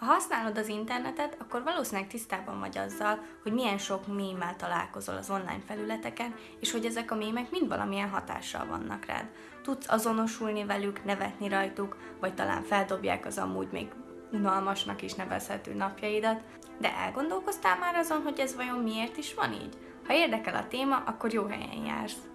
Ha használod az internetet, akkor valószínűleg tisztában vagy azzal, hogy milyen sok mémmel találkozol az online felületeken, és hogy ezek a mémek mind valamilyen hatással vannak rád. Tudsz azonosulni velük, nevetni rajtuk, vagy talán feldobják az amúgy még unalmasnak is nevezhető napjaidat, de elgondolkoztál már azon, hogy ez vajon miért is van így? Ha érdekel a téma, akkor jó helyen jársz.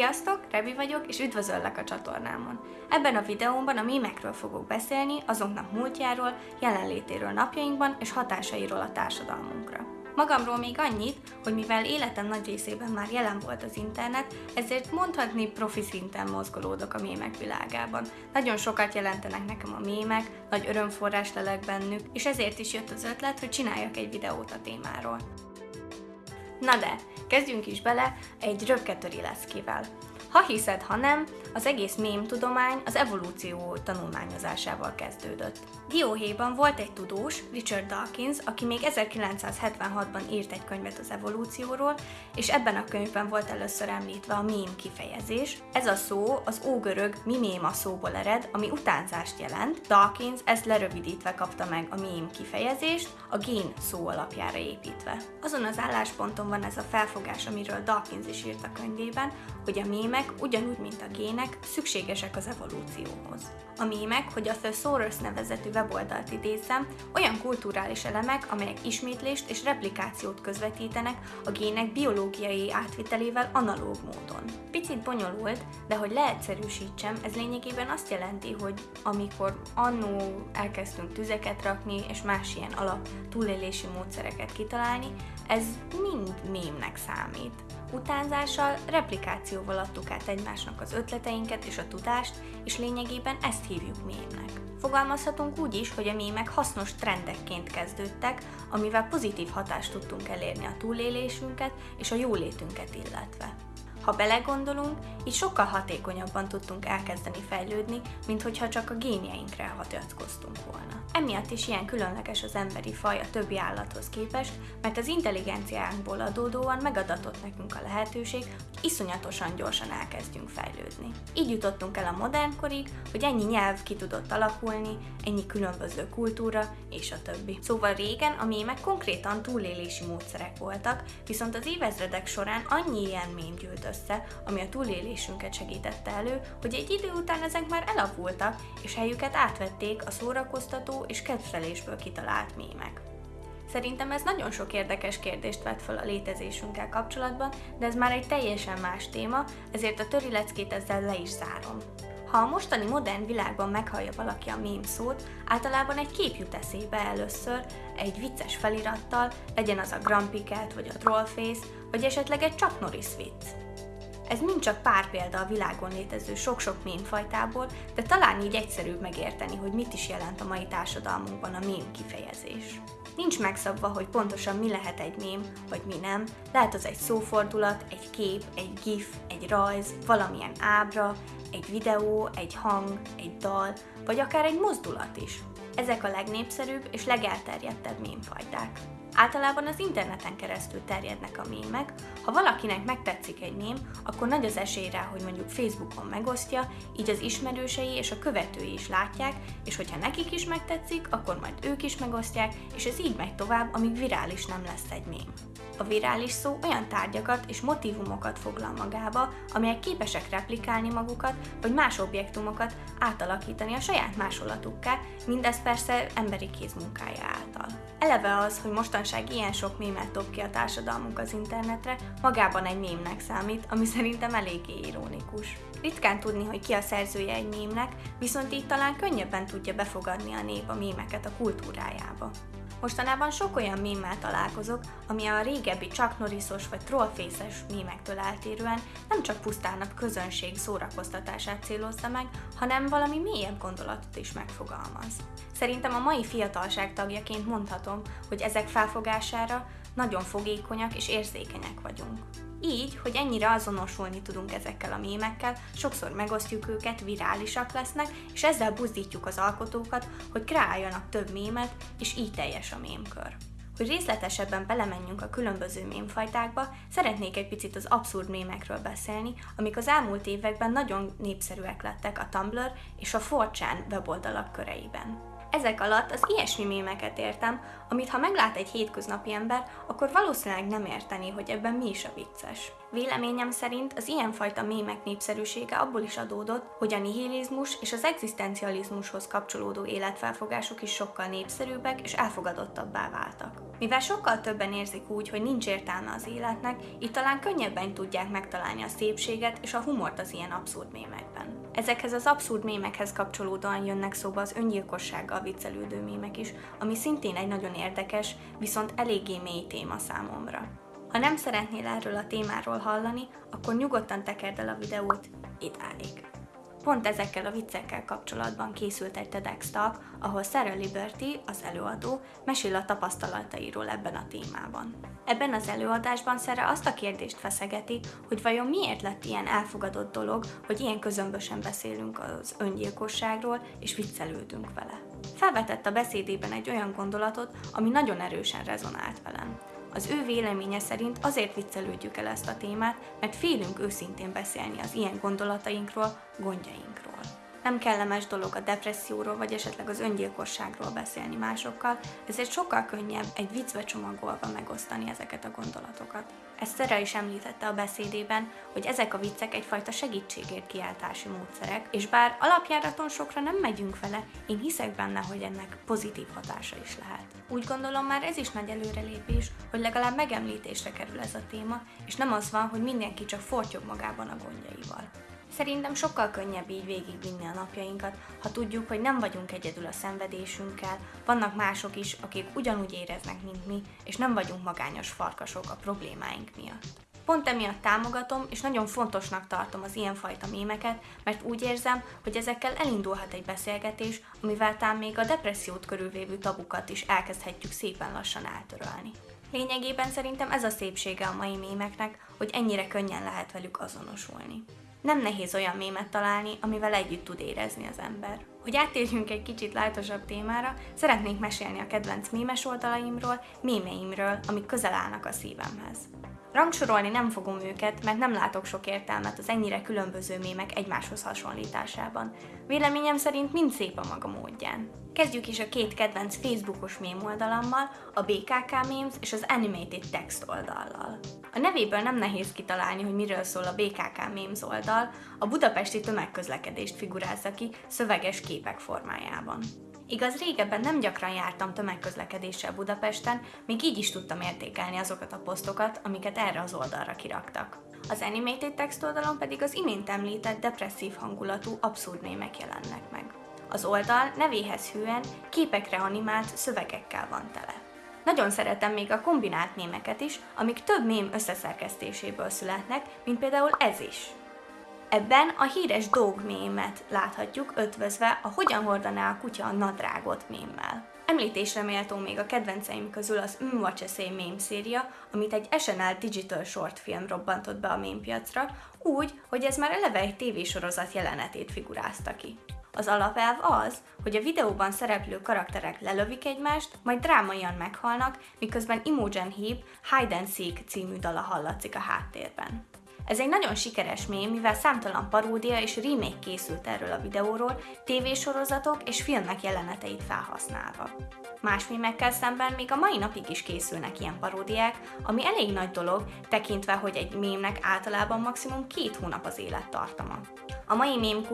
Sziasztok, Rebi vagyok, és üdvözöllek a csatornámon. Ebben a videómban a mémekről fogok beszélni, azoknak múltjáról, jelenlétéről napjainkban és hatásairól a társadalmunkra. Magamról még annyit, hogy mivel életem nagy részében már jelen volt az internet, ezért mondhatni profi szinten mozgolódok a mémek világában. Nagyon sokat jelentenek nekem a mémek, nagy örömforrás lelek bennük, és ezért is jött az ötlet, hogy csináljak egy videót a témáról. Na de, kezdjünk is bele egy röpketöri leszkével. Ha hiszed, ha nem, az egész mém tudomány az evolúció tanulmányozásával kezdődött. Dióhéjban volt egy tudós, Richard Dawkins, aki még 1976-ban írt egy könyvet az evolúcióról, és ebben a könyvben volt először említve a mém kifejezés. Ez a szó az ógörög miméma szóból ered, ami utánzást jelent. Dawkins ezt lerövidítve kapta meg a mém kifejezést, a gén szó alapjára építve. Azon az állásponton van ez a felfogás, amiről Dawkins is írt a könyvében, hogy a mémek, ugyanúgy, mint a gének, szükségesek az evolúcióhoz. A mémek, hogy a Thesaurus nevezetű weboldalt idézem, olyan kulturális elemek, amelyek ismétlést és replikációt közvetítenek a gének biológiai átvitelével analóg módon. Picit bonyolult, de hogy leegyszerűsítsem, ez lényegében azt jelenti, hogy amikor annó elkezdtünk tüzeket rakni és más ilyen alap túlélési módszereket kitalálni, ez mind mémnek számít. Utánzással, replikációval adtuk át egymásnak az ötleteinket és a tudást, és lényegében ezt hívjuk mémnek. Fogalmazhatunk úgy is, hogy a mémek hasznos trendekként kezdődtek, amivel pozitív hatást tudtunk elérni a túlélésünket és a jólétünket illetve. Ha belegondolunk, így sokkal hatékonyabban tudtunk elkezdeni fejlődni, mint hogyha csak a génjeinkre hagyatkoztunk volna. Emiatt is ilyen különleges az emberi faj a többi állathoz képest, mert az intelligenciánkból adódóan megadatott nekünk a lehetőség, hogy iszonyatosan gyorsan elkezdjünk fejlődni. Így jutottunk el a modernkorig, hogy ennyi nyelv ki tudott alakulni, ennyi különböző kultúra és a többi. Szóval régen a mémek konkrétan túlélési módszerek voltak, viszont az évezredek során annyi ilyen mém gyűlt össze, ami a túlélésünket segítette elő, hogy egy idő után ezek már elavultak, és helyüket átvették a szórakoztató és kedvelésből kitalált mémek. Szerintem ez nagyon sok érdekes kérdést vet fel a létezésünkkel kapcsolatban, de ez már egy teljesen más téma, ezért a töri leckét ezzel le is zárom. Ha a mostani modern világban meghallja valaki a mém szót, általában egy kép jut eszébe először, egy vicces felirattal, legyen az a Grampiket vagy a Trollface, vagy esetleg egy Chuck Norris vicc. Ez mind csak pár példa a világon létező sok-sok mémfajtából, de talán így egyszerűbb megérteni, hogy mit is jelent a mai társadalmunkban a mém kifejezés. Nincs megszabva, hogy pontosan mi lehet egy mém, vagy mi nem. Lehet az egy szófordulat, egy kép, egy gif, egy rajz, valamilyen ábra, egy videó, egy hang, egy dal, vagy akár egy mozdulat is. Ezek a legnépszerűbb és legelterjedtebb mémfajták. Általában az interneten keresztül terjednek a mémek. Ha valakinek megtetszik egy mém, akkor nagy az esély rá, hogy mondjuk Facebookon megosztja, így az ismerősei és a követői is látják, és hogyha nekik is megtetszik, akkor majd ők is megosztják, és ez így megy tovább, amíg virális nem lesz egy mém. A virális szó olyan tárgyakat és motivumokat foglal magába, amelyek képesek replikálni magukat, vagy más objektumokat átalakítani a saját másolatukká, mindez persze emberi kézmunkája által. Eleve az, hogy mostanság ilyen sok mémet dob ki a társadalmunk az internetre, magában egy mémnek számít, ami szerintem eléggé ironikus. Ritkán tudni, hogy ki a szerzője egy mémnek, viszont így talán könnyebben tudja befogadni a nép a mémeket a kultúrájába. Mostanában sok olyan mémmel találkozok, ami a régebbi Chuck Norrisos vagy Trollface-es mémektől eltérően nem csak pusztán a közönség szórakoztatását célozza meg, hanem valami mélyebb gondolatot is megfogalmaz. Szerintem a mai fiatalság tagjaként mondhatom, hogy ezek felfogására nagyon fogékonyak és érzékenyek vagyunk. Így, hogy ennyire azonosulni tudunk ezekkel a mémekkel, sokszor megosztjuk őket, virálisak lesznek, és ezzel buzdítjuk az alkotókat, hogy kreáljanak több mémet, és így teljes a mémkör. Hogy részletesebben belemenjünk a különböző mémfajtákba, szeretnék egy picit az abszurd mémekről beszélni, amik az elmúlt években nagyon népszerűek lettek a Tumblr és a 4chan weboldalak köreiben. Ezek alatt az ilyesmi mémeket értem, amit ha meglát egy hétköznapi ember, akkor valószínűleg nem érteni, hogy ebben mi is a vicces. Véleményem szerint az ilyenfajta mémek népszerűsége abból is adódott, hogy a nihilizmus és az egzisztencializmushoz kapcsolódó életfelfogások is sokkal népszerűbbek és elfogadottabbá váltak. Mivel sokkal többen érzik úgy, hogy nincs értelme az életnek, így talán könnyebben tudják megtalálni a szépséget és a humort az ilyen abszurd mémekben. Ezekhez az abszurd mémekhez kapcsolódóan jönnek szóba az öngyilkossággal viccelődő mémek is, ami szintén egy nagyon érdekes, viszont eléggé mély téma számomra. Ha nem szeretnél erről a témáról hallani, akkor nyugodtan tekerd el a videót idáig. Pont ezekkel a viccekkel kapcsolatban készült egy TEDx talk, ahol Sarah Liberty, az előadó, mesél a tapasztalatairól ebben a témában. Ebben az előadásban Sarah azt a kérdést feszegeti, hogy vajon miért lett ilyen elfogadott dolog, hogy ilyen közömbösen beszélünk az öngyilkosságról és viccelődünk vele. Felvetett a beszédében egy olyan gondolatot, ami nagyon erősen rezonált velem. Az ő véleménye szerint azért viccelődjük el ezt a témát, mert félünk őszintén beszélni az ilyen gondolatainkról, gondjainkról. Nem kellemes dolog a depresszióról vagy esetleg az öngyilkosságról beszélni másokkal, ezért sokkal könnyebb egy viccbe csomagolva megosztani ezeket a gondolatokat. Ezt Szera is említette a beszédében, hogy ezek a viccek egyfajta segítségért kiáltási módszerek, és bár alapjáraton sokra nem megyünk vele, én hiszek benne, hogy ennek pozitív hatása is lehet. Úgy gondolom már ez is nagy előrelépés, hogy legalább megemlítésre kerül ez a téma, és nem az van, hogy mindenki csak fortyog magában a gondjaival. Szerintem sokkal könnyebb így végigvinni a napjainkat, ha tudjuk, hogy nem vagyunk egyedül a szenvedésünkkel, vannak mások is, akik ugyanúgy éreznek, mint mi, és nem vagyunk magányos farkasok a problémáink miatt. Pont emiatt támogatom, és nagyon fontosnak tartom az ilyenfajta mémeket, mert úgy érzem, hogy ezekkel elindulhat egy beszélgetés, amivel talán még a depressziót körülvévő tabukat is elkezdhetjük szépen lassan eltörölni. Lényegében szerintem ez a szépsége a mai mémeknek, hogy ennyire könnyen lehet velük azonosulni. Nem nehéz olyan mémet találni, amivel együtt tud érezni az ember. Hogy áttérjünk egy kicsit lájtosabb témára, szeretnék mesélni a kedvenc mémes oldalaimról, mémeimről, amik közel állnak a szívemhez. Rangsorolni nem fogom őket, mert nem látok sok értelmet az ennyire különböző mémek egymáshoz hasonlításában. Véleményem szerint mind szép a maga módján. Kezdjük is a két kedvenc Facebookos mém oldalammal, a BKK Memes és az Animated Text oldallal. A nevéből nem nehéz kitalálni, hogy miről szól a BKK Memes oldal, a budapesti tömegközlekedést figurázza ki szöveges képek formájában. Igaz, régebben nem gyakran jártam tömegközlekedéssel Budapesten, még így is tudtam értékelni azokat a posztokat, amiket erre az oldalra kiraktak. Az Animated Text oldalon pedig az imént említett depresszív hangulatú abszurd mémek jelennek meg. Az oldal nevéhez hűen képekre animált szövegekkel van tele. Nagyon szeretem még a kombinált mémeket is, amik több mém összeszerkesztéséből születnek, mint például ez is. Ebben a híres dog mémet láthatjuk ötvözve a Hogyan hordaná a kutya a nadrágot mémmel. Említésre méltó még a kedvenceim közül az Watch Essay mém széria, amit egy SNL Digital Short film robbantott be a mémpiacra, úgy, hogy ez már eleve egy tévésorozat jelenetét figurázta ki. Az alapelv az, hogy a videóban szereplő karakterek lelövik egymást, majd drámaian meghalnak, miközben Imogen Heap Hide and Seek című dala hallatszik a háttérben. Ez egy nagyon sikeres mém, mivel számtalan paródia és remake készült erről a videóról, tévésorozatok és filmek jeleneteit felhasználva. Más mémekkel szemben még a mai napig is készülnek ilyen paródiák, ami elég nagy dolog, tekintve, hogy egy mémnek általában maximum két hónap az élettartama. A mai mém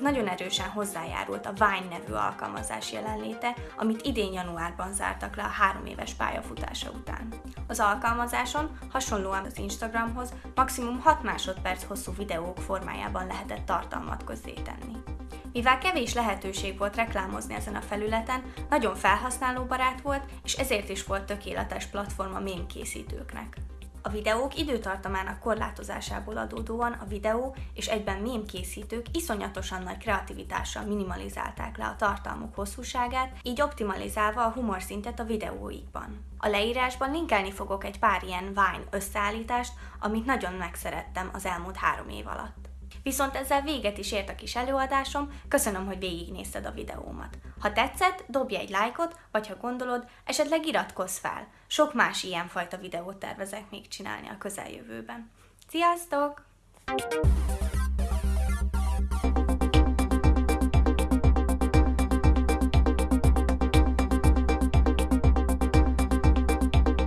nagyon erősen hozzájárult a Vine nevű alkalmazás jelenléte, amit idén januárban zártak le a három éves pályafutása után. Az alkalmazáson, hasonlóan az Instagramhoz, maximum 6 másodperc hosszú videók formájában lehetett tartalmat közzétenni. Mivel kevés lehetőség volt reklámozni ezen a felületen, nagyon felhasználóbarát volt, és ezért is volt tökéletes platform a mém készítőknek. A videók időtartamának korlátozásából adódóan a videó és egyben mém készítők iszonyatosan nagy kreativitással minimalizálták le a tartalmuk hosszúságát, így optimalizálva a humor szintet a videóikban. A leírásban linkelni fogok egy pár ilyen Vine összeállítást, amit nagyon megszerettem az elmúlt három év alatt. Viszont ezzel véget is ért a kis előadásom, köszönöm, hogy végignézted a videómat. Ha tetszett, dobj egy lájkot, vagy ha gondolod, esetleg iratkozz fel. Sok más ilyenfajta videót tervezek még csinálni a közeljövőben. Sziasztok!